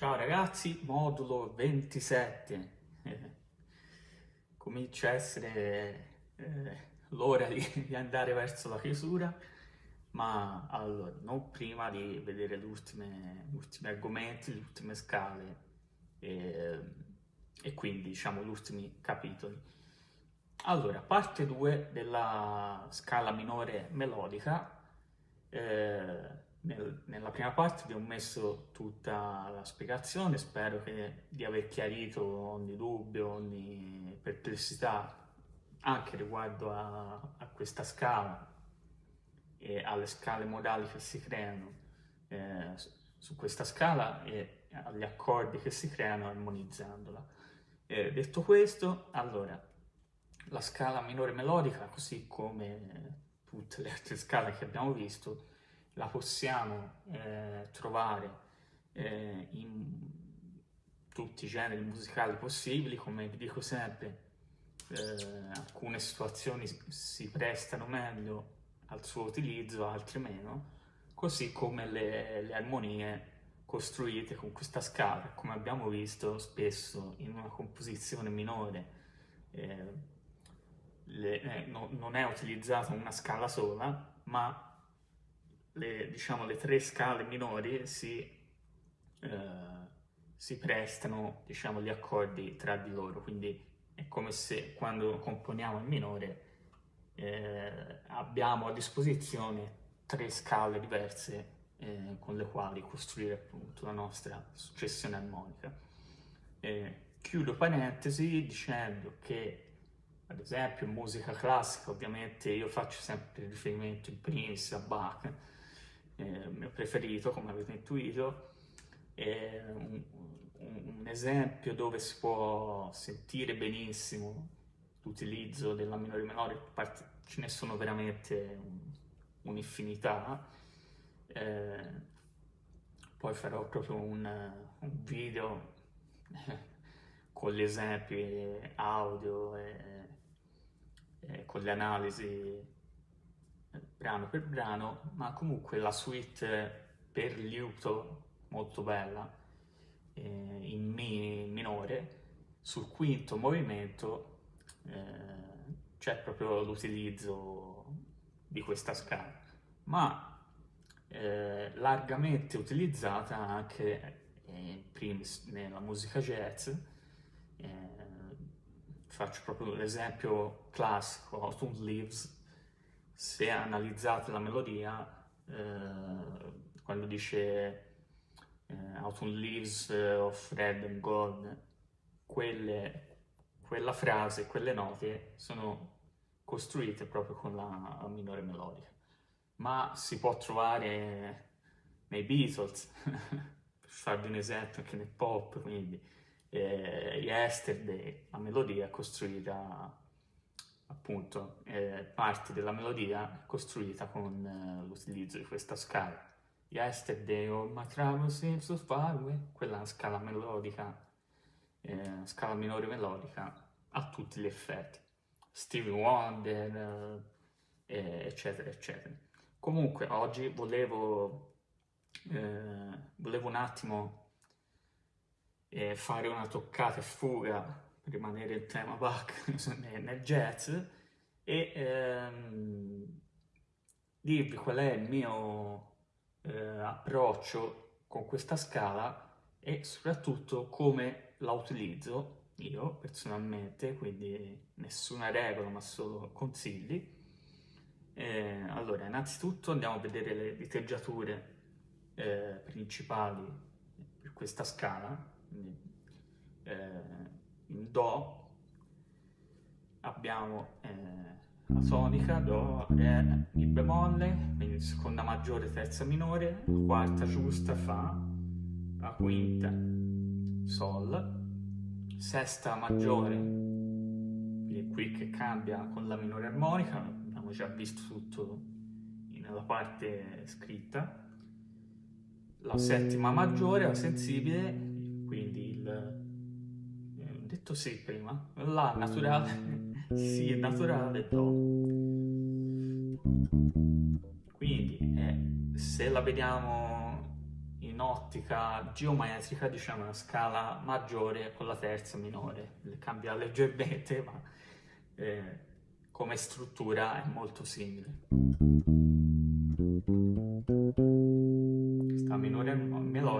Ciao ragazzi, modulo 27. Eh, comincia a essere eh, l'ora di, di, andare verso la chiusura, ma allora, non prima di vedere gli ultimi argomenti, le ultime scale eh, e quindi diciamo gli ultimi capitoli. Allora, parte 2 della scala minore melodica. Nel, nella prima parte vi ho messo tutta la spiegazione, spero che, di aver chiarito ogni dubbio, ogni perplessità anche riguardo a, a questa scala e alle scale modali che si creano eh, su questa scala e agli accordi che si creano armonizzandola. Eh, detto questo, allora, la scala minore melodica, così come tutte le altre scale che abbiamo visto, la possiamo eh, trovare eh, in tutti i generi musicali possibili, come vi dico sempre, eh, alcune situazioni si prestano meglio al suo utilizzo, altre meno, così come le, le armonie costruite con questa scala, come abbiamo visto spesso in una composizione minore, eh, le, eh, no, non è utilizzata una scala sola, ma le, diciamo, le tre scale minori si, eh, si prestano diciamo, gli accordi tra di loro, quindi è come se quando componiamo il minore eh, abbiamo a disposizione tre scale diverse eh, con le quali costruire appunto la nostra successione armonica. Eh, chiudo parentesi dicendo che ad esempio in musica classica ovviamente io faccio sempre riferimento in primis a Bach eh, mio preferito, come avete intuito, è un, un, esempio dove si può sentire benissimo l'utilizzo della minore minore, ce ne sono veramente un'infinità. Eh, poi farò proprio un, un video con gli esempi audio e, e con le analisi brano per brano, ma comunque la suite per liuto molto bella, eh, in mi minore, sul quinto movimento eh, c'è proprio l'utilizzo di questa scala, ma eh, largamente utilizzata anche eh, primis nella musica jazz, eh, faccio proprio l'esempio classico, Autumn Leaves, se analizzate la melodia, eh, quando dice eh, Autumn Leaves of Red and Gold, quelle, quella frase, quelle note sono costruite proprio con la minore melodica. Ma si può trovare nei Beatles, per farvi un esempio anche nel pop, quindi eh, Yesterday, la melodia è costruita appunto eh, parti della melodia costruita con eh, l'utilizzo di questa scala. Yesterday all my troubles seem so far away, quella scala melodica, eh, scala minore melodica a tutti gli effetti. Stevie Wonder, eh, eccetera, eccetera. Comunque oggi volevo, eh, volevo un attimo eh, fare una toccata e fuga rimanere in tema Bach nel jazz e ehm, dirvi qual è il mio eh, approccio con questa scala e soprattutto come la utilizzo io personalmente, quindi nessuna regola ma solo consigli. Eh, allora, innanzitutto andiamo a vedere le diteggiature eh, principali per questa scala. Quindi, eh, in Do abbiamo eh, la tonica, Do, Re, Mi bemolle, quindi seconda maggiore, terza minore, la quarta giusta, Fa, la quinta, Sol, sesta maggiore, quindi qui che cambia con la minore armonica, abbiamo già visto tutto nella parte scritta, la settima maggiore, la sensibile, quindi il detto sì prima, la naturale, sì naturale do. Quindi eh, se la vediamo in in ottica geometrica diciamo una scala maggiore con la terza minore, cambia leggermente ma eh, come struttura è molto simile.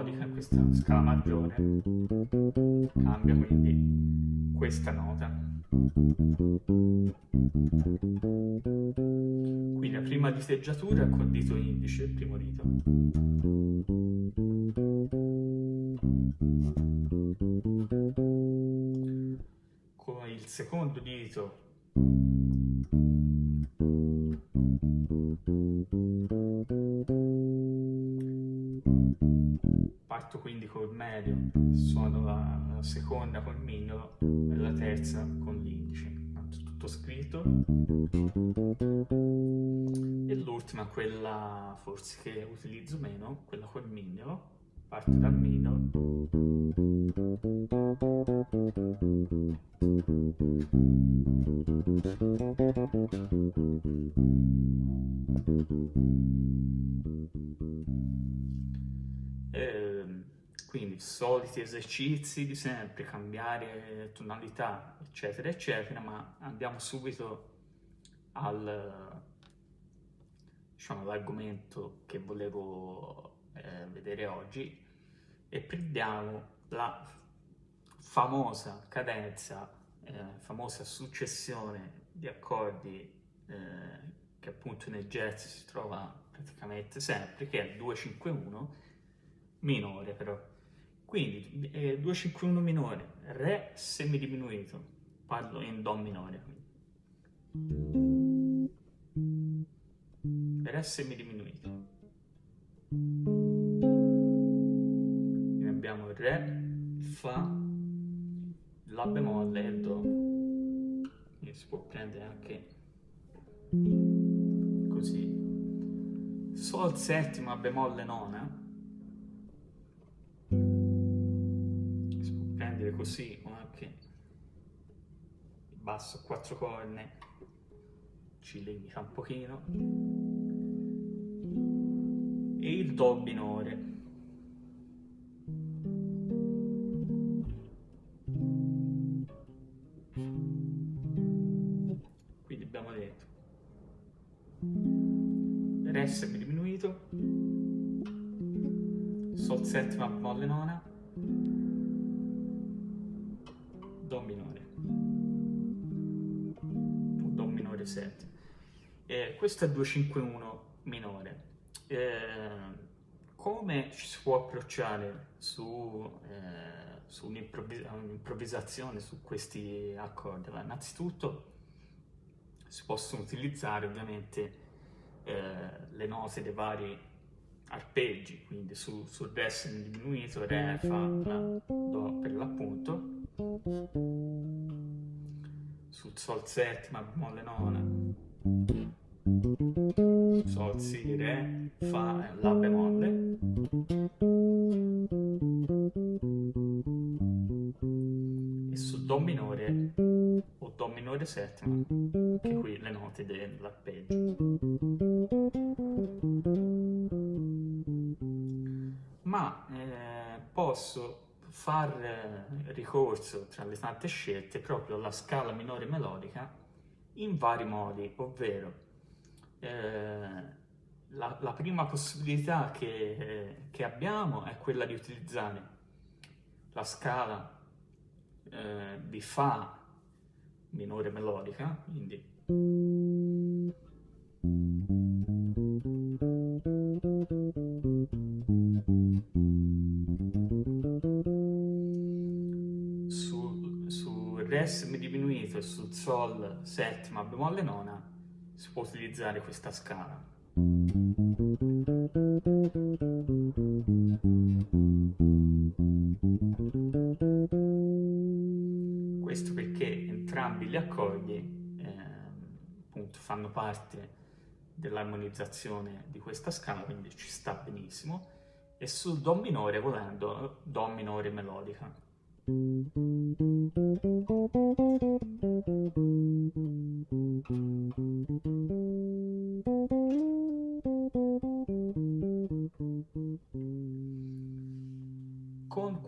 Melodica, questa scala maggiore, cambia quindi questa nota. Quindi la prima diteggiatura col dito indice, il primo dito. Con il secondo dito parto quindi col medio, suono la, la seconda col mignolo e la terza con l'indice tutto scritto. E l'ultima quella forse che utilizzo meno quella col mignolo parte dal mignolo eh, quindi soliti esercizi di sempre, cambiare tonalità, eccetera, eccetera, ma andiamo subito al, diciamo, all'argomento che volevo eh, vedere oggi e prendiamo la famosa cadenza, eh, famosa successione di accordi eh, che appunto nel jazz si trova praticamente sempre, che è il 251 minore però. Quindi eh, 251 minore, Re semidiminuito, parlo in Do minore. Re semidiminuito. Re, Fa, La bemolle e Do. Quindi si può prendere anche così. Sol settima, bemolle nona prendere così o anche basso quattro corne ci limita un pochino e il do minore settima molle nona Do minore, Do minore 7. Eh, questo è 251 minore. Eh, come ci si può approcciare su, eh, su un'improvvisazione su questi accordi? Allora, innanzitutto si possono utilizzare ovviamente eh, le note dei vari arpeggi, quindi su, sul Re diminuito, Re, Fa, La, Do per l'appunto, sul Sol settima, bemolle nona, Sol, Si, Re, Fa, La bemolle, e sul Do minore o Do minore settima, che qui le note dell'arpeggio. Far eh, ricorso tra le tante scelte proprio alla scala minore melodica in vari modi, ovvero eh, la, la, prima possibilità che, eh, che, abbiamo è quella di utilizzare la scala eh, di Fa minore melodica, quindi Re semidiminuito e sul Sol settima bemolle nona si può utilizzare questa scala. Questo perché entrambi gli accordi eh, appunto fanno parte dell'armonizzazione di questa scala, quindi ci sta benissimo, e sul Do minore volendo Do minore melodica.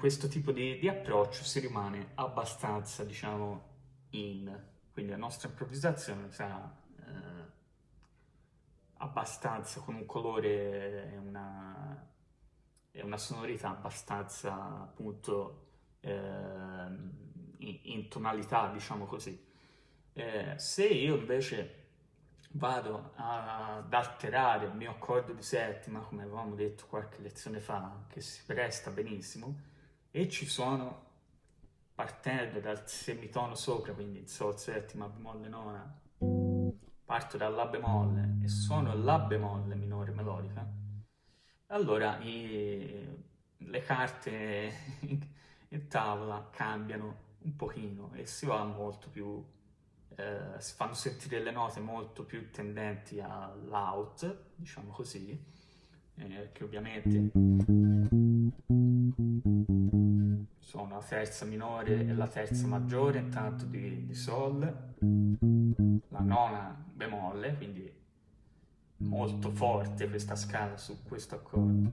Questo tipo di, di approccio si rimane abbastanza, diciamo, in... Quindi la nostra improvvisazione sarà eh, abbastanza con un colore e una, e una sonorità abbastanza, appunto, in, in, tonalità, diciamo così. Eh, se io invece vado ad alterare il mio accordo di settima, come avevamo detto qualche lezione fa, che si presta benissimo, e ci suono partendo dal semitono sopra, quindi il Sol settima, bemolle nona, parto dal La bemolle e suono La bemolle minore melodica, allora i, le carte in tavola cambiano un pochino e si va molto più eh, si fanno sentire le note molto più tendenti all'out, diciamo così, eh, che ovviamente sono la terza minore e la terza maggiore, intanto di, di Sol, la nona bemolle, quindi molto forte questa scala su questo accordo.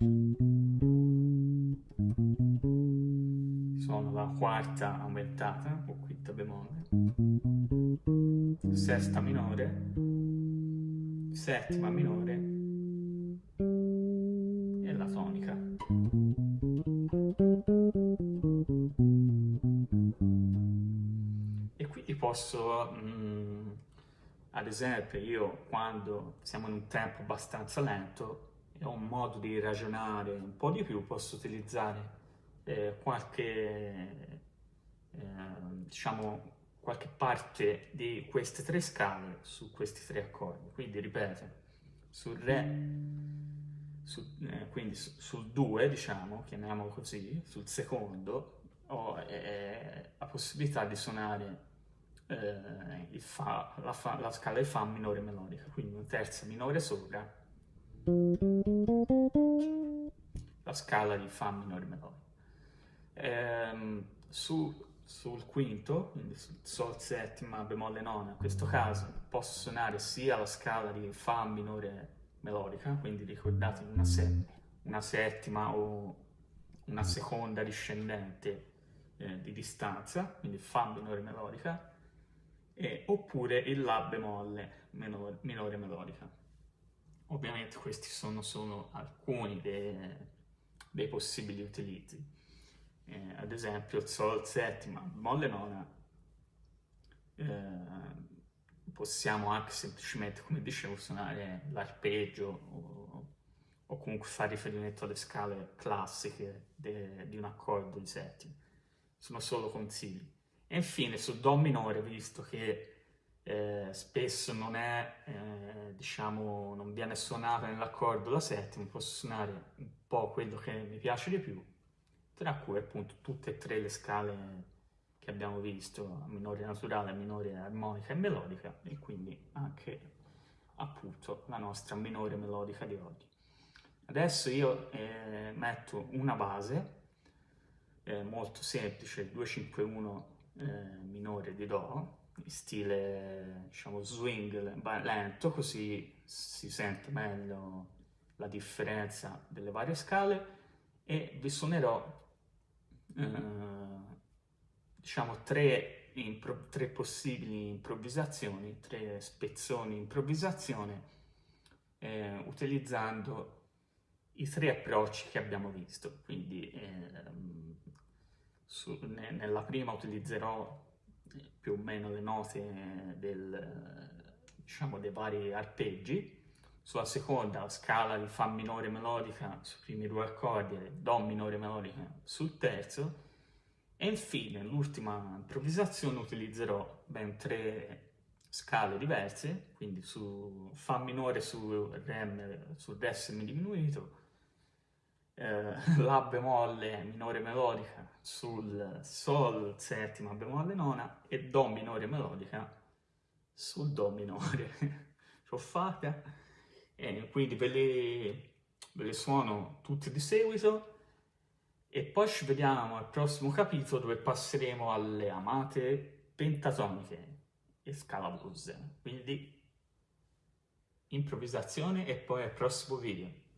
Quarta aumentata, o quinta bemolle, sesta minore, settima minore. E la tonica. E quindi posso... Mm, ad esempio, io quando siamo in un tempo abbastanza lento e ho un modo di ragionare un po' di più, posso utilizzare eh, qualche, diciamo, qualche parte di queste tre scale su questi tre accordi. Quindi, ripeto, sul Re, su, eh, quindi su, sul 2, diciamo, chiamiamolo così, sul secondo, ho eh, la possibilità di suonare eh, fa, la, fa, la, scala di Fa minore melodica, quindi una terza minore sopra, la scala di Fa minore melodica. Eh, su, sul quinto, quindi sul Sol settima bemolle nona, in questo caso posso suonare sia la scala di Fa minore melodica, quindi ricordate una, se, una settima o una seconda discendente eh, di distanza, quindi Fa minore melodica, e, oppure il La bemolle minore, minore melodica. Ovviamente questi sono solo alcuni dei, dei possibili utilizzi. Eh, ad esempio il Sol settima, bemolle nona, eh, possiamo anche semplicemente, come dicevo, suonare l'arpeggio o, o, comunque fare riferimento alle scale classiche de, di un accordo di settima. Sono solo consigli. E infine sul Do minore, visto che eh, spesso non è, eh, diciamo, non viene suonata nell'accordo la settima, posso suonare un po' quello che mi piace di più, tra cui appunto tutte e tre le scale che abbiamo visto, minore naturale, minore armonica e melodica, e quindi anche appunto la nostra minore melodica di oggi. Adesso io eh, metto una base eh, molto semplice, 251 eh, minore di Do, in stile diciamo swing lento, così si sente meglio la differenza delle varie scale e vi suonerò eh, diciamo tre, tre, possibili improvvisazioni, tre spezzoni improvvisazione eh, utilizzando i tre approcci che abbiamo visto. Quindi ehm, su, ne, nella prima utilizzerò più o meno le note del, diciamo, dei vari arpeggi, sulla seconda la scala di Fa minore melodica sui primi due accordi e Do minore melodica sul terzo, e infine l'ultima improvvisazione utilizzerò ben tre scale diverse, quindi su Fa minore su Re, sul Re semidiminuito, eh, La bemolle minore melodica sul Sol settima bemolle nona e Do minore melodica sul Do minore. L'ho fatta e quindi ve le, ve le suono tutte di seguito e poi ci vediamo al prossimo capitolo dove passeremo alle amate pentatoniche e scala blues. Quindi improvvisazione e poi al prossimo video.